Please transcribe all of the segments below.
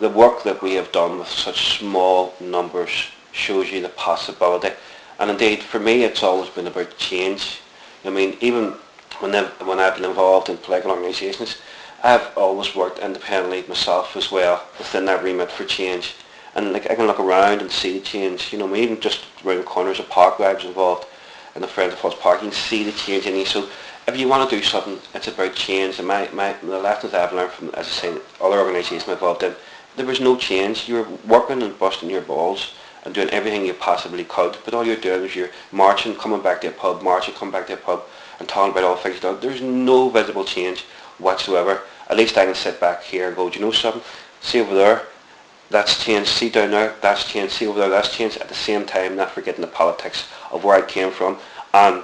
the work that we have done with such small numbers shows you the possibility. And indeed, for me, it's always been about change. I mean, even when I've, when I've been involved in political organisations, I've always worked independently myself as well within that remit for change. And like I can look around and see the change. You know, even just around corners of park where I was involved in the Friends of Falls Park, you can see the change in you. So if you want to do something, it's about change. And my, my the lessons I've learned from, as I say, other organisations I'm involved in, there was no change. You were working and busting your balls and doing everything you possibly could, but all you're doing is you're marching, coming back to a pub, marching, coming back to a pub, and talking about all things done. There's no visible change whatsoever. At least I can sit back here and go, do you know something? See over there, that's changed. See down there, that's changed. See over there, that's changed. At the same time, not forgetting the politics of where I came from. And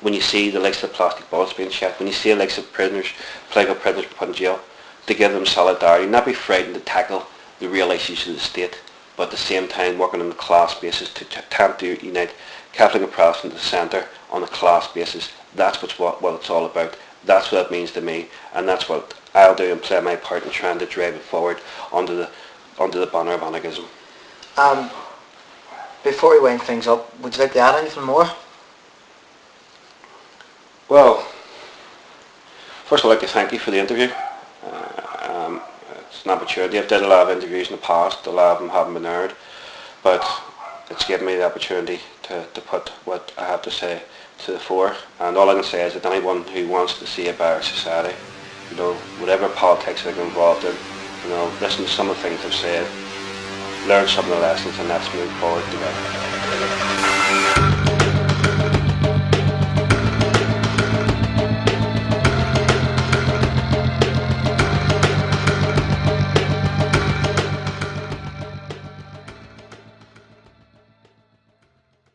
when you see the likes of plastic balls being shot, when you see the likes of prisoners, political prisoners put in jail, to give them solidarity, not be frightened to tackle the real issues of the state, but at the same time working on a class basis to attempt to unite Catholic and Protestant at the centre on a class basis. That's what's what, what it's all about. That's what it means to me, and that's what I'll do and play my part in trying to drive it forward under the under the banner of anarchism. Um, before we wind things up, would you like to add anything more? Well, first of all, I'd like to thank you for the interview. It's an opportunity. I've done a lot of interviews in the past. A lot of them haven't been aired, but it's given me the opportunity to, to put what I have to say to the fore. And all I can say is that anyone who wants to see a better society, you know, whatever politics they're involved in, you know, listen to some of the things I've said, learn some of the lessons and let's move forward together.